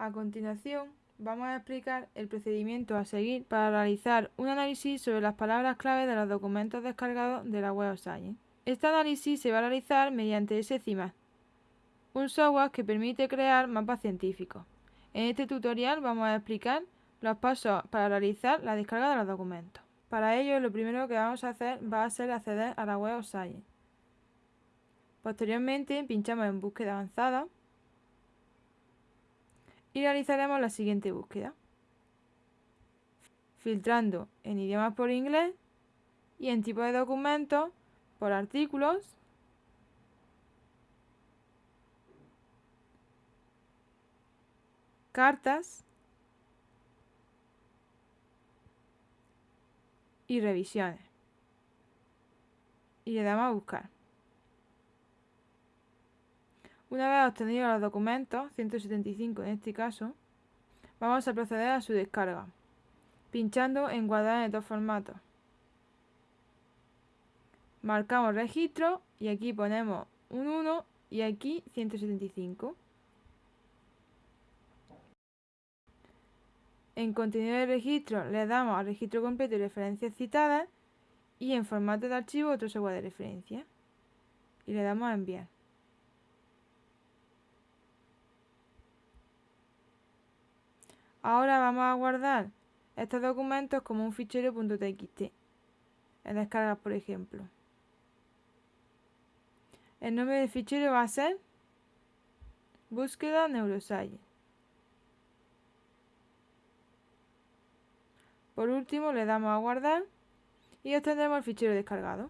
A continuación, vamos a explicar el procedimiento a seguir para realizar un análisis sobre las palabras clave de los documentos descargados de la Web Science. Este análisis se va a realizar mediante SCIMAP, un software que permite crear mapas científicos. En este tutorial vamos a explicar los pasos para realizar la descarga de los documentos. Para ello, lo primero que vamos a hacer va a ser acceder a la Web Science. Posteriormente, pinchamos en Búsqueda avanzada y realizaremos la siguiente búsqueda. Filtrando en idiomas por inglés y en tipo de documentos por artículos cartas y revisiones. Y le damos a buscar. Una vez obtenidos los documentos, 175 en este caso, vamos a proceder a su descarga, pinchando en guardar en estos formatos. Marcamos registro y aquí ponemos un 1 y aquí 175. En contenido de registro le damos al registro completo y referencias citadas y en formato de archivo otro software de referencia. Y le damos a enviar. Ahora vamos a guardar estos documentos como un fichero .txt en descargas, por ejemplo. El nombre del fichero va a ser búsqueda neuroscience. Por último le damos a guardar y obtendremos el fichero descargado.